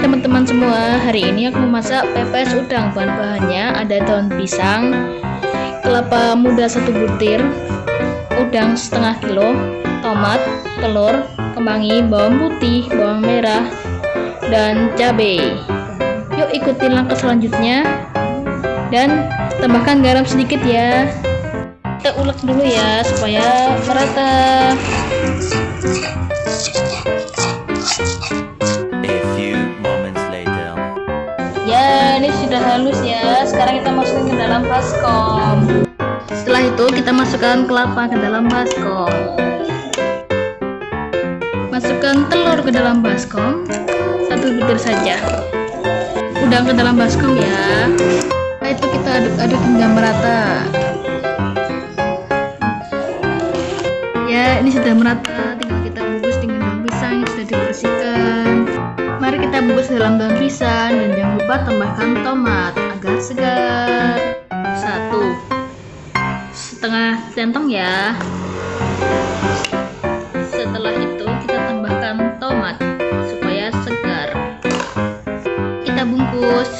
teman-teman semua, hari ini aku memasak pepes udang. Bahan-bahannya ada daun pisang, kelapa muda satu butir, udang setengah kilo, tomat, telur, kemangi, bawang putih, bawang merah, dan cabai. Yuk ikutin langkah selanjutnya dan tambahkan garam sedikit ya. Kita ulek dulu ya supaya merata. Ya, ini sudah halus ya. Sekarang kita masukkan ke dalam baskom. Setelah itu kita masukkan kelapa ke dalam baskom. Masukkan telur ke dalam baskom. Satu butir saja. Udang ke dalam baskom ya. Setelah itu kita aduk-aduk hingga merata. Ya, ini sudah merata. Dalam daun pisang dan jangan lupa tambahkan tomat agar segar. Satu setengah centong ya. Setelah itu kita tambahkan tomat supaya segar. Kita bungkus.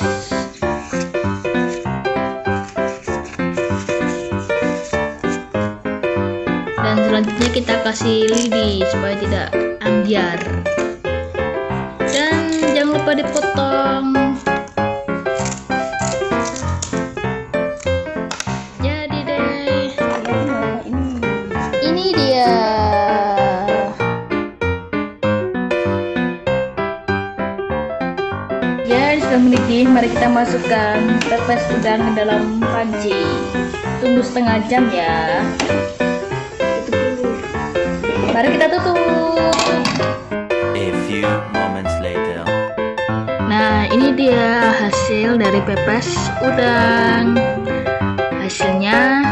Dan selanjutnya kita kasih lidi supaya tidak ambiar lupa dipotong. Jadi deh. Ini dia. Ya sudah mendidih mari kita masukkan pepes udang ke dalam panci. Tunggu setengah jam ya. Mari kita tutup Nah, ini dia hasil dari pepes udang. Hasilnya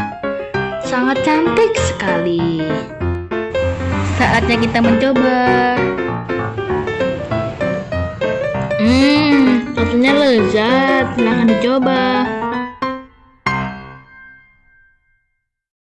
sangat cantik sekali. Saatnya kita mencoba. Hmm, rasanya lezat. Silahkan dicoba.